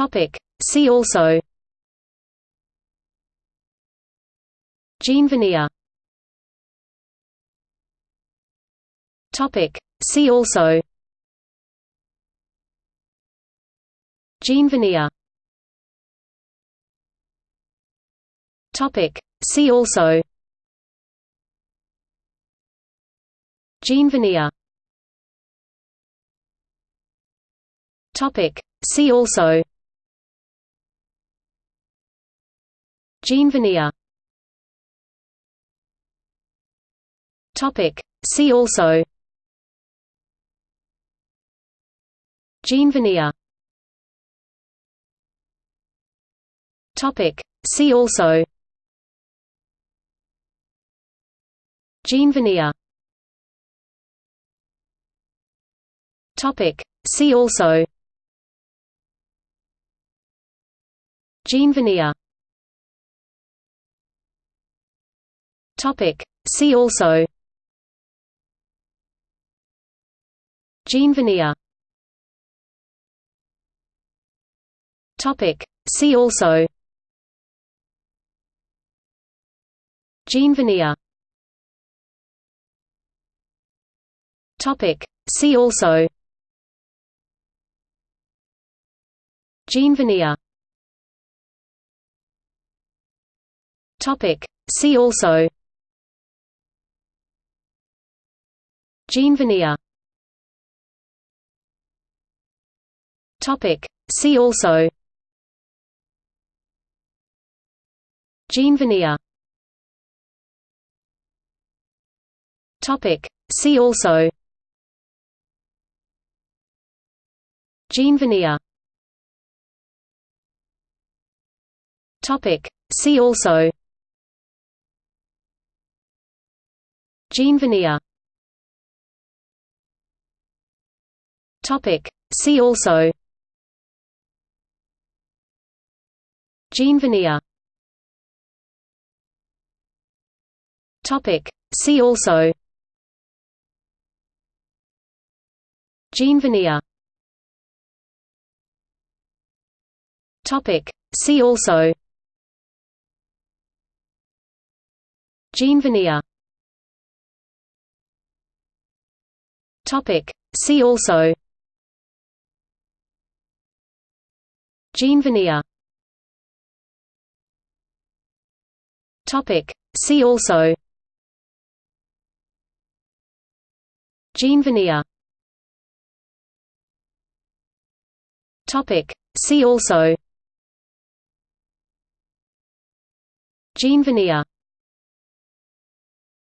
Topic. See also Gene veneer Topic. See also Gene veneer Topic. See also Gene veneer Topic. See also Jean veneer. See also. Jean veneer. See also. Jean veneer. See also. Jean veneer. Topic. See also Gene veneer Topic. See also Gene veneer Topic. See also Gene veneer Topic. See also Jean Topic. See also Jean Topic. See also Jean Topic. See also Jean veneer. Topic. See also Gene veneer Topic. See also Gene veneer Topic. See also Gene veneer Topic. See also Jean veneer. See also. Jean veneer. See also. Jean veneer.